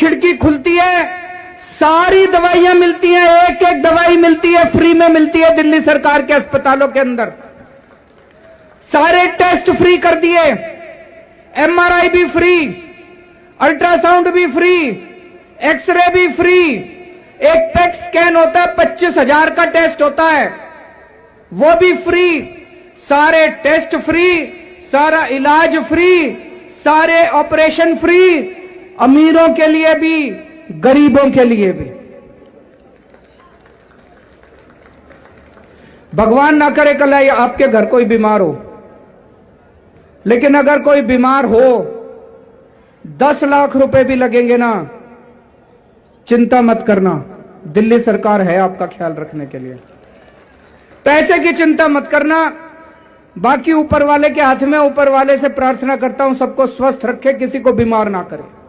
खिड़की खुलती है, सारी दवाइयाँ मिलती हैं एक एक दवाई मिलती है, फ्री में मिलती है दिल्ली सरकार के अस्पतालों के अंदर। सारे टेस्ट फ्री कर दिए, एमआरआई भी फ्री, अल्ट्रासाउंड भी फ्री, एक्सरे भी फ्री, एक पेट स्कैन होता है, पच्चीस हज़ार का टेस्ट होता है, वो भी फ्री, सारे टेस्ट फ्री, सारा इलाज फ्री, सारे ऑपरेशन फ्री अमीरों के लिए भी, गरीबों के लिए भी। भगवान ना करे कल आपके घर कोई बीमार हो। लेकिन अगर कोई बीमार हो, दस लाख रुपए भी लगेंगे ना, चिंता मत करना। दिल्ली सरकार है आपका ख्याल रखने के लिए। पैसे की चिंता मत करना। बाकी ऊपर वाले के हाथ में, ऊपर वाले से प्रार्थना करता हूँ, सबको स्वस्थ रखे, किसी को बीमार ना करे।